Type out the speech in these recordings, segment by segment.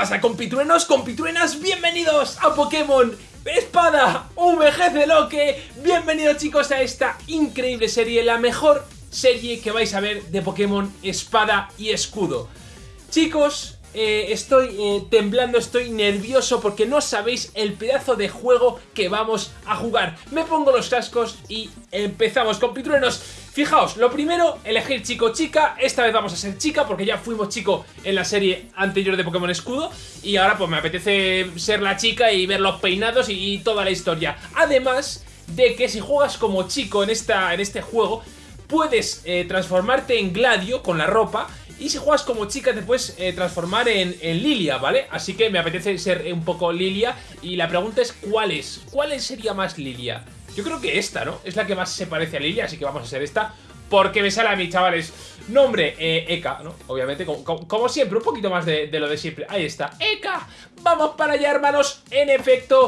pasa compitruenos, compitruenas? Bienvenidos a Pokémon Espada VGC Loque Bienvenidos chicos a esta increíble serie, la mejor serie que vais a ver de Pokémon Espada y Escudo Chicos, eh, estoy eh, temblando, estoy nervioso porque no sabéis el pedazo de juego que vamos a jugar. Me pongo los cascos y empezamos con Pitruenos. Fijaos, lo primero, elegir chico chica. Esta vez vamos a ser chica porque ya fuimos chico en la serie anterior de Pokémon Escudo. Y ahora pues me apetece ser la chica y ver los peinados y, toda la historia. Además de que si juegas como chico en, esta, en este juego, puedes eh, transformarte en Gladio con la ropa y si juegas como chica te puedes eh, transformar en, Lilia, ¿vale? Así que me apetece ser un poco Lilia y la pregunta es ¿cuál es? ¿Cuál sería más Lilia? Yo creo que esta, ¿no? Es la que más se parece a Lilia, así que vamos a ser esta porque me sale a mí, chavales. Nombre, eh, Eka, ¿no? Obviamente, como, siempre, un poquito más de, de, lo de siempre. Ahí está, Eka. Vamos para allá, hermanos. En efecto,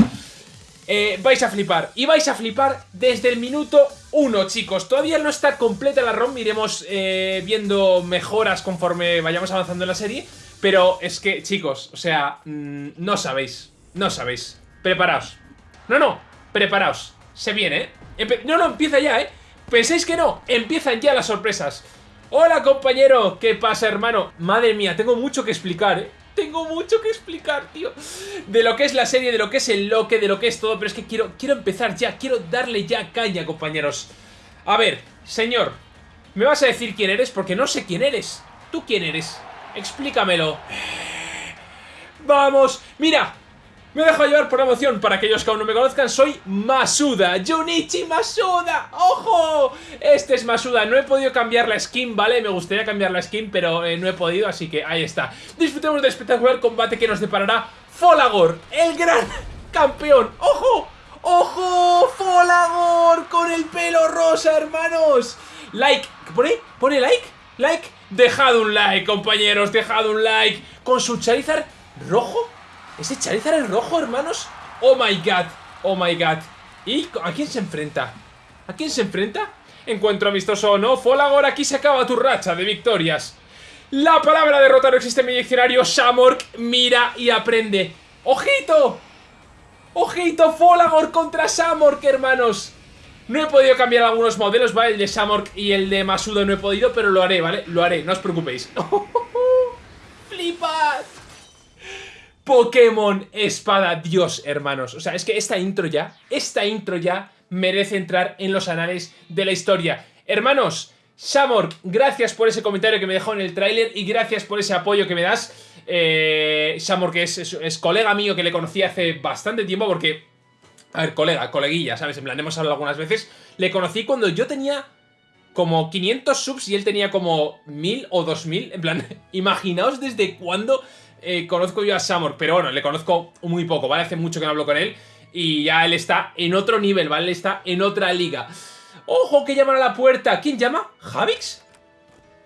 eh, vais a flipar. Y vais a flipar desde el minuto 1, chicos. Todavía no está completa la ROM, iremos eh, viendo mejoras conforme vayamos avanzando en la serie. Pero es que, chicos, o sea, mm, no sabéis, no sabéis. Preparaos. No, no, preparaos. Se viene, ¿eh? no, no, empieza ya, ¿eh? ¿Pensáis que no? Empiezan ya las sorpresas. Hola, compañero. ¿Qué pasa, hermano? Madre mía, tengo mucho que explicar, ¿eh? Tengo mucho que explicar, tío De lo que es la serie, de lo que es el loque, de lo que es todo Pero es que quiero, quiero empezar ya, quiero darle ya caña, compañeros A ver, señor ¿Me vas a decir quién eres? Porque no sé quién eres ¿Tú quién eres? Explícamelo Vamos, mira me dejo llevar por emoción, para aquellos que aún no me conozcan, soy Masuda, Junichi Masuda, ¡ojo! Este es Masuda, no he podido cambiar la skin, ¿vale? Me gustaría cambiar la skin, pero eh, no he podido, así que ahí está. Disfrutemos del espectacular combate que nos deparará Folagor, el gran campeón, ¡ojo! ¡Ojo! ¡Folagor! Con el pelo rosa, hermanos. Like, ¿qué pone? ¿Pone like? ¿Like? Dejad un like, compañeros, dejad un like. Con su Charizard rojo ¿Ese Charizard es rojo, hermanos? Oh my god, oh my god ¿Y a quién se enfrenta? ¿A quién se enfrenta? Encuentro amistoso o no, Folagor, aquí se acaba tu racha de victorias La palabra derrota no existe en mi diccionario Shamork, mira y aprende ¡Ojito! ¡Ojito! Folagor contra Samork, hermanos no he podido cambiar algunos modelos, ¿vale? El de Samork y el de Masudo no he podido, pero lo haré, ¿vale? Lo haré, no os preocupéis. ¡Flipad! Pokémon Espada Dios, hermanos. O sea, es que esta intro ya, esta intro ya merece entrar en los anales de la historia. Hermanos, Shamor, gracias por ese comentario que me dejó en el tráiler y gracias por ese apoyo que me das. Eh, Shamor, que es, colega mío que le conocí hace bastante tiempo porque... A ver, colega, coleguilla, ¿sabes? En plan, hemos hablado algunas veces. Le conocí cuando yo tenía como 500 subs y él tenía como 1000 o 2000. En plan, imaginaos desde cuándo eh, conozco yo a Samor, pero bueno, le conozco muy poco, ¿vale? Hace mucho que no hablo con él y ya él está en otro nivel, ¿vale? Está en otra liga. ¡Ojo, que llaman a la puerta! ¿Quién llama? ¿Javix?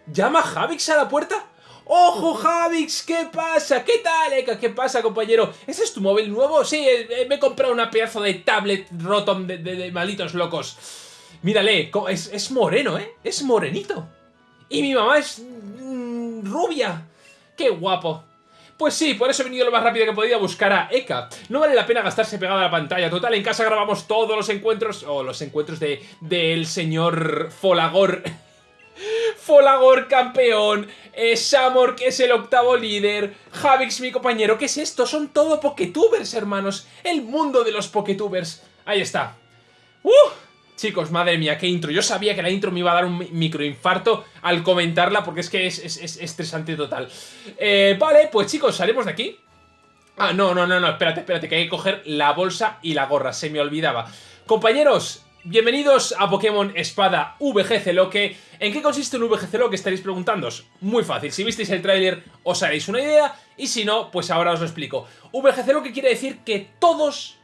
¿Llama Javix a la puerta? ¡Ojo, Javix! ¿Qué pasa? ¿Qué tal, Eka? ¿Qué pasa, compañero? ¿Ese es tu móvil nuevo? Sí, eh, eh, me he comprado una pedazo de tablet rotom de, de, malitos locos. Mírale, es, es, moreno, ¿eh? Es morenito. Y mi mamá es... Mm, rubia. ¡Qué guapo! Pues sí, por eso he venido lo más rápido que podía a buscar a Eka. No vale la pena gastarse pegado a la pantalla. Total, en casa grabamos todos los encuentros, o los encuentros de del señor Folagor. Folagor campeón, eh, Samor que es el octavo líder, Javix mi compañero, ¿qué es esto? Son todo Poketubers, hermanos. El mundo de los Poketubers. Ahí está. Chicos, madre mía, qué intro. Yo sabía que la intro me iba a dar un microinfarto al comentarla porque es que es, estresante total. Eh, vale, pues chicos, salimos de aquí. Ah, no, no, no, no, espérate, espérate, que hay que coger la bolsa y la gorra, se me olvidaba. Compañeros, bienvenidos a Pokémon Espada VGC Loque. ¿En qué consiste un VGC Loque? Estaréis preguntándoos. Muy fácil, si visteis el tráiler os haréis una idea y si no, pues ahora os lo explico. VGC Loque quiere decir que todos,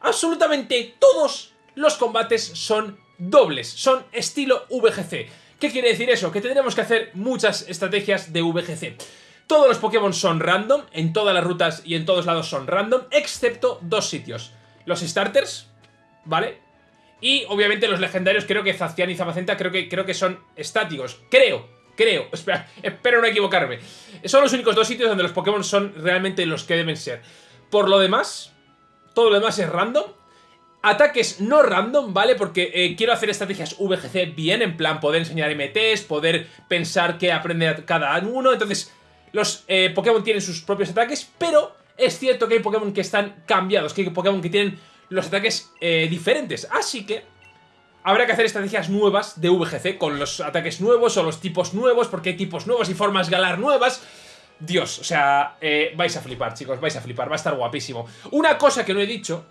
absolutamente todos los combates son dobles, son estilo VGC. ¿Qué quiere decir eso? Que tendremos que hacer muchas estrategias de VGC. Todos los Pokémon son random, en todas las rutas y en todos lados son random, excepto dos sitios. Los starters, ¿vale? Y obviamente los legendarios, creo que Zacian y Zamacenta creo que, creo que son estáticos. Creo, Creo, espera, espero no equivocarme. Son los únicos dos sitios donde los Pokémon son realmente los que deben ser. Por lo demás, todo lo demás es random. Ataques no random, ¿vale? Porque eh, quiero hacer estrategias VGC bien, en plan poder enseñar MTs, poder pensar qué aprende cada uno. Entonces, los eh, Pokémon tienen sus propios ataques, pero es cierto que hay Pokémon que están cambiados, que hay Pokémon que tienen los ataques eh, diferentes. Así que habrá que hacer estrategias nuevas de VGC con los ataques nuevos o los tipos nuevos, porque hay tipos nuevos y formas galar nuevas. Dios, o sea, vais a flipar, chicos, vais a flipar, va a estar guapísimo. Una cosa que no he dicho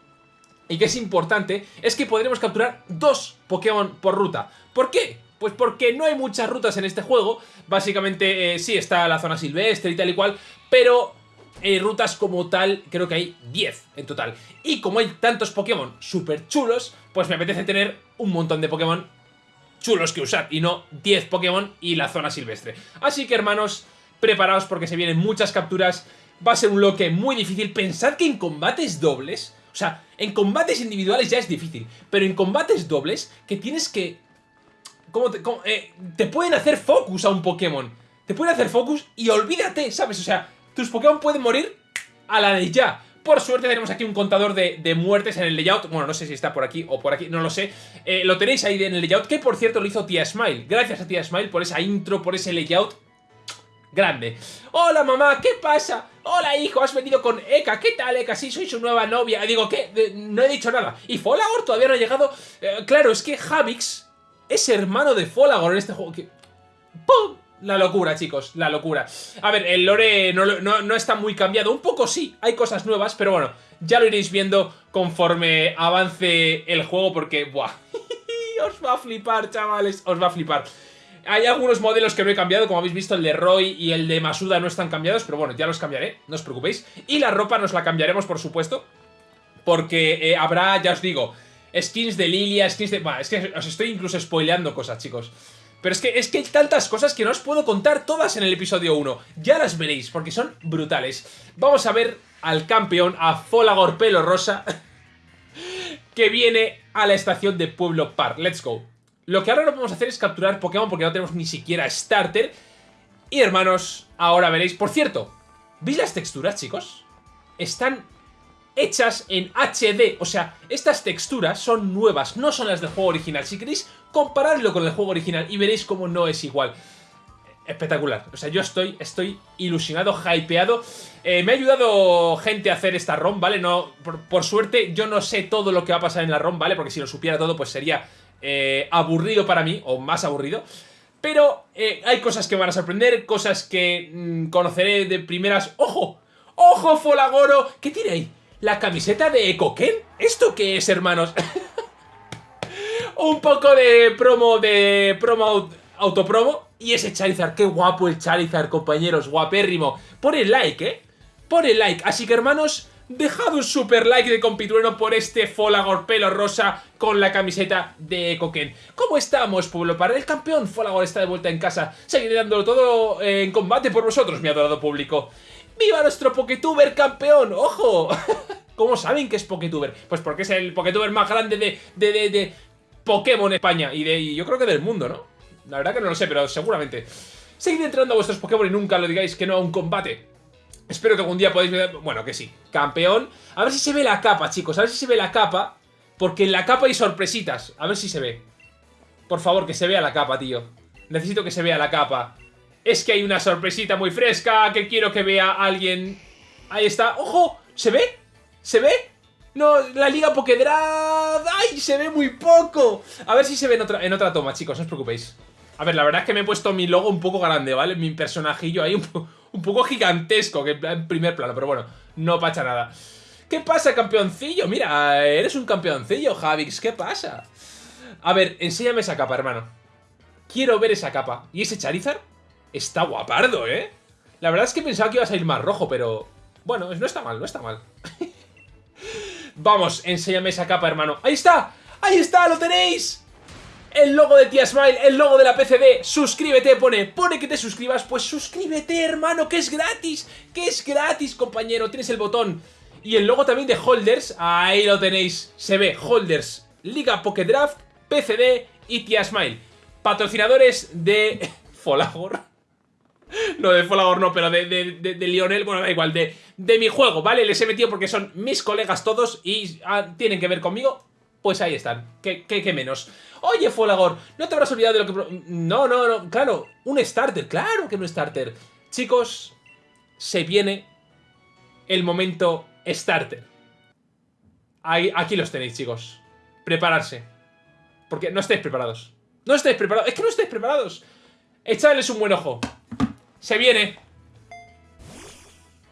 y que es importante, es que podremos capturar dos Pokémon por ruta. ¿Por qué? Pues porque no hay muchas rutas en este juego, básicamente eh, sí está la zona silvestre y tal y cual, pero eh, rutas como tal creo que hay 10 en total. Y como hay tantos Pokémon súper chulos, pues me apetece tener un montón de Pokémon chulos que usar y no 10 Pokémon y la zona silvestre. Así que hermanos, preparaos porque se vienen muchas capturas, va a ser un bloque muy difícil. Pensad que en combates dobles o sea, en combates individuales ya es difícil, pero en combates dobles, que tienes que... ¿Cómo te, eh, te pueden hacer focus a un Pokémon. Te pueden hacer focus y olvídate, ¿sabes? O sea, tus Pokémon pueden morir a la de ya. Por suerte tenemos aquí un contador de, muertes en el layout. Bueno, no sé si está por aquí o por aquí, no lo sé. Eh, lo tenéis ahí en el layout, que por cierto lo hizo Tia Smile. Gracias a Tia Smile por esa intro, por ese layout grande. Hola mamá, ¿qué pasa? Hola hijo, has venido con Eka, ¿qué tal Eka? Sí, soy su nueva novia. Digo, ¿qué? No he dicho nada. Y Folagor todavía no ha llegado. Eh, claro, es que Javix es hermano de Folagor en este juego. ¡Pum! La locura, chicos, la locura. A ver, el lore no, no, está muy cambiado. Un poco sí, hay cosas nuevas, pero bueno, ya lo iréis viendo conforme avance el juego porque, ¡buah! os va a flipar, chavales, os va a flipar. Hay algunos modelos que no he cambiado, como habéis visto, el de Roy y el de Masuda no están cambiados, pero bueno, ya los cambiaré, no os preocupéis. Y la ropa nos la cambiaremos, por supuesto, porque eh, habrá, ya os digo, skins de Lilia, skins de... Bueno, es que os estoy incluso spoileando cosas, chicos. Pero es que, es que hay tantas cosas que no os puedo contar todas en el episodio 1. Ya las veréis, porque son brutales. Vamos a ver al campeón, a Folagor Pelo Rosa, que viene a la estación de Pueblo Park. Let's go. Lo que ahora no podemos hacer es capturar Pokémon porque no tenemos ni siquiera Starter. Y hermanos, ahora veréis. Por cierto, ¿veis las texturas, chicos? Están hechas en HD. O sea, estas texturas son nuevas, no son las del juego original. Si queréis, comparadlo con el juego original y veréis cómo no es igual. Espectacular. O sea, yo estoy, estoy ilusionado, hypeado. Eh, me ha ayudado gente a hacer esta ROM, ¿vale? No, por, por, suerte, yo no sé todo lo que va a pasar en la ROM, ¿vale? Porque si lo supiera todo, pues sería eh, aburrido para mí, o más aburrido. Pero eh, hay cosas que van a sorprender, cosas que mm, conoceré de primeras... ¡Ojo! ¡Ojo, Folagoro! ¿Qué tiene ahí? ¿La camiseta de Ekoken? ¿Esto qué es, hermanos? Un poco de promo, de promo autopromo. Y ese Charizard, qué guapo el Charizard, compañeros, guapérrimo. Pon el like, ¿eh? Pon el like. Así que, hermanos, Dejad un super like de compitrueno por este Folagor pelo rosa con la camiseta de Coquen. ¿Cómo estamos, pueblo? Para el campeón, Folagor está de vuelta en casa. Seguiré dándolo todo en combate por vosotros, mi adorado público. ¡Viva nuestro Poketuber campeón! ¡Ojo! ¿Cómo saben que es Poketuber? Pues porque es el Poketuber más grande de, de, de, Pokémon España y, de, y yo creo que del mundo, ¿no? La verdad que no lo sé, pero seguramente. Seguid entrando a vuestros Pokémon y nunca lo digáis que no a un combate. Espero que algún día podáis ver... Bueno, que sí. Campeón. A ver si se ve la capa, chicos. A ver si se ve la capa. Porque en la capa hay sorpresitas. A ver si se ve. Por favor, que se vea la capa, tío. Necesito que se vea la capa. Es que hay una sorpresita muy fresca que quiero que vea alguien. Ahí está. ¡Ojo! ¿Se ve? ¿Se ve? No, la liga Pokédraft. ¡Ay! Se ve muy poco. A ver si se ve en otra, en otra toma, chicos. No os preocupéis. A ver, la verdad es que me he puesto mi logo un poco grande, ¿vale? Mi personajillo ahí un poco un poco gigantesco, que en primer plano, pero bueno, no pacha nada. ¿Qué pasa, campeoncillo? Mira, eres un campeoncillo, Javix, ¿qué pasa? A ver, enséñame esa capa, hermano. Quiero ver esa capa. ¿Y ese Charizard? Está guapardo, ¿eh? La verdad es que pensaba que iba a salir más rojo, pero... Bueno, no está mal, no está mal. Vamos, enséñame esa capa, hermano. ¡Ahí está! ¡Ahí está! ¡Lo tenéis! El logo de Tia Smile, el logo de la PCD, suscríbete, pone, pone que te suscribas, pues suscríbete, hermano, que es gratis, que es gratis, compañero, tienes el botón. Y el logo también de Holders, ahí lo tenéis, se ve, Holders, Liga Pocket Draft, PCD y Tia Smile. Patrocinadores de Folagor. No, de Folagor no, pero de, de, Lionel, bueno, da igual, de, de mi juego, ¿vale? Les he metido porque son mis colegas todos y ah, tienen que ver conmigo. Pues ahí están, ¿Qué, qué, menos? Oye, Folagor, ¿no te habrás olvidado de lo que... No, no, no, claro, un starter, claro que un starter. Chicos, se viene el momento starter. Ahí, aquí los tenéis, chicos. Prepararse. Porque no estáis preparados. No estáis preparados. Es que no estáis preparados. Echadles un buen ojo. Se viene.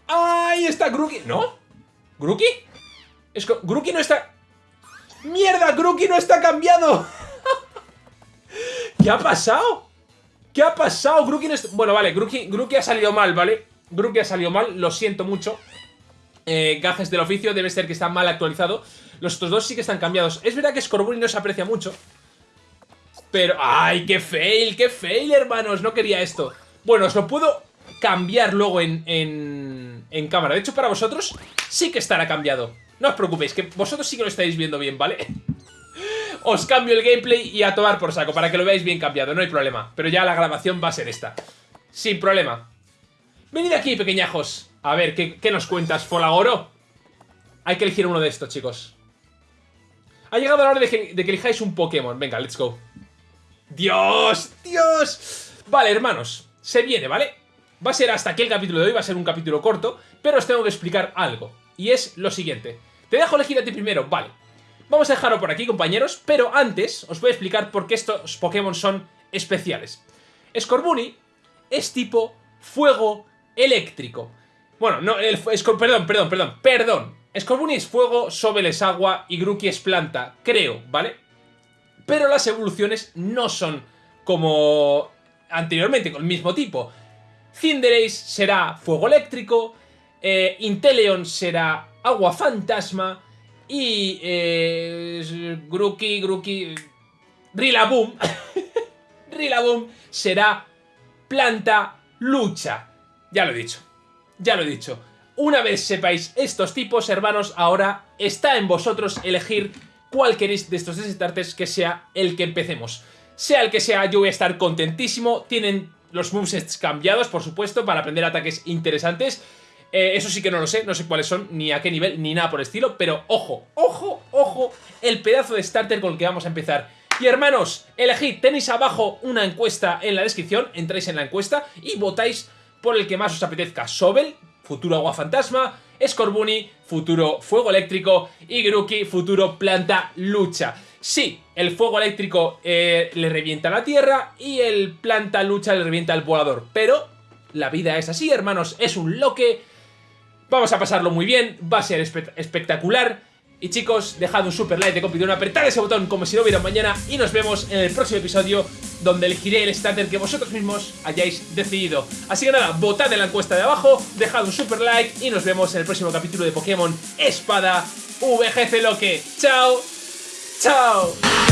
¡Ahí está Grookey! ¿No? ¿Grookey? Es que no está... ¡Mierda! ¡Grookey no está cambiado! ¿Qué ha pasado? ¿Qué ha pasado? Grookey no está... Bueno, vale, Grookey, ha salido mal, ¿vale? Grookey ha salido mal, lo siento mucho. Eh, gajes del oficio, debe ser que está mal actualizado. Los otros dos sí que están cambiados. Es verdad que Scorbunny no se aprecia mucho. Pero... ¡Ay, qué fail! ¡Qué fail, hermanos! No quería esto. Bueno, os lo puedo cambiar luego en, en, en cámara. De hecho, para vosotros sí que estará cambiado. No os preocupéis, que vosotros sí que lo estáis viendo bien, ¿vale? os cambio el gameplay y a tomar por saco para que lo veáis bien cambiado, no hay problema. Pero ya la grabación va a ser esta. Sin problema. Venid aquí, pequeñajos. A ver, ¿qué, nos cuentas, Folagoro? Hay que elegir uno de estos, chicos. Ha llegado la hora de que, de que elijáis un Pokémon. Venga, let's go. ¡Dios! ¡Dios! Vale, hermanos. Se viene, ¿vale? Va a ser hasta aquí el capítulo de hoy, va a ser un capítulo corto, pero os tengo que explicar algo. Y es lo siguiente. Te dejo elegir a ti primero, vale. Vamos a dejarlo por aquí, compañeros, pero antes os voy a explicar por qué estos Pokémon son especiales. Scorbunny es tipo fuego eléctrico. Bueno, no, el, perdón, perdón, perdón, perdón. Scorbunny es fuego, Sobel es agua y Grookey es planta, creo, ¿vale? Pero las evoluciones no son como anteriormente, con el mismo tipo. Cinderace será fuego eléctrico, eh, Inteleon será agua fantasma y eh, Grookey, Grookey, Rillaboom, Rillaboom será planta lucha. Ya lo he dicho, ya lo he dicho. Una vez sepáis estos tipos, hermanos, ahora está en vosotros elegir cuál queréis de estos starters que sea el que empecemos. Sea el que sea, yo voy a estar contentísimo. Tienen los movesets cambiados, por supuesto, para aprender ataques interesantes. Eh, eso sí que no lo sé, no sé cuáles son, ni a qué nivel, ni nada por el estilo. Pero ojo, ojo, ojo, el pedazo de starter con el que vamos a empezar. Y hermanos, elegid, tenéis abajo una encuesta en la descripción, entráis en la encuesta y votáis por el que más os apetezca. Sobel, futuro agua fantasma, Scorbunny, futuro fuego eléctrico y Grookey, futuro planta lucha. Sí, el fuego eléctrico eh, le revienta la tierra y el planta lucha le revienta el volador. Pero la vida es así, hermanos, es un loque. Vamos a pasarlo muy bien, va a ser espectacular. Y chicos, dejad un super like de competición, apretar ese botón como si no hubiera mañana y nos vemos en el próximo episodio donde elegiré el starter que vosotros mismos hayáis decidido. Así que nada, votad en la encuesta de abajo, dejad un super like y nos vemos en el próximo capítulo de Pokémon Espada VGC Loque. ¡Chao! ¡Chao!